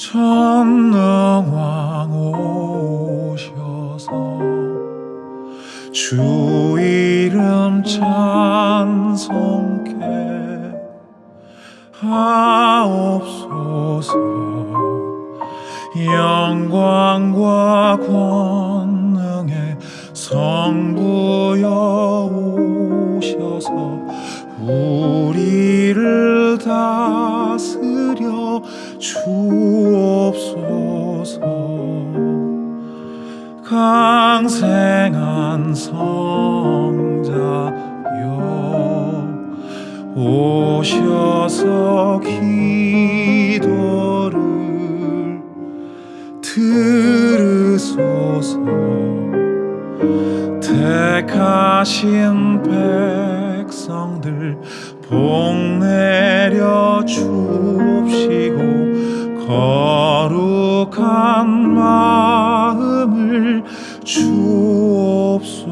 전능왕 오셔서 주 이름 찬송케 하옵소서. 영광과 권능의 성부여 오셔서 우리를 다스려 주 강생한 성자여 오셔서 기도를 들으소서. 택하신 백성들 복 내려 주옵시고 거 룩한 마음을 주옵소서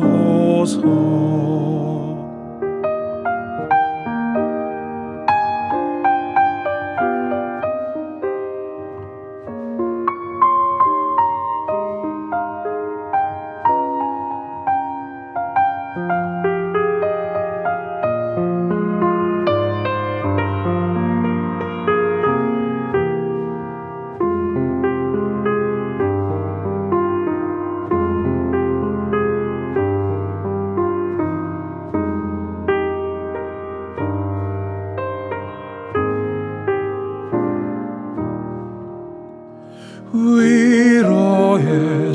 위로의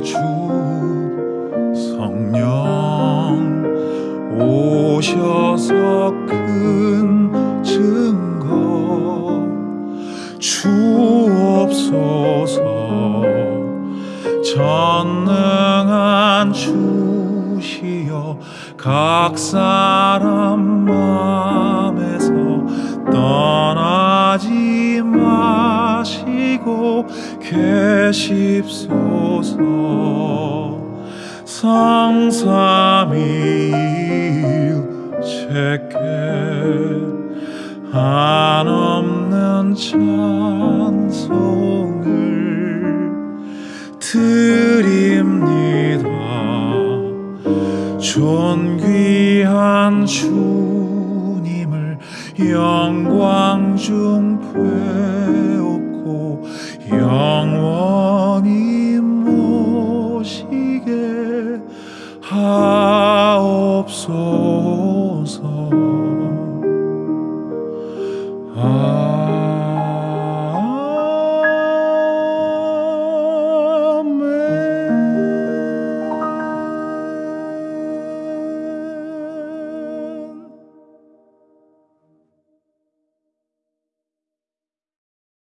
주 성령. 오셔서 큰 증거 주옵소서. 전능한 주시여 각 사람 마 계십소서. 성삼위일체께 한없는 찬송을 드립니다. 존귀한 주님을 영광 중 배웠고 영원히 모시게 하옵소서. 아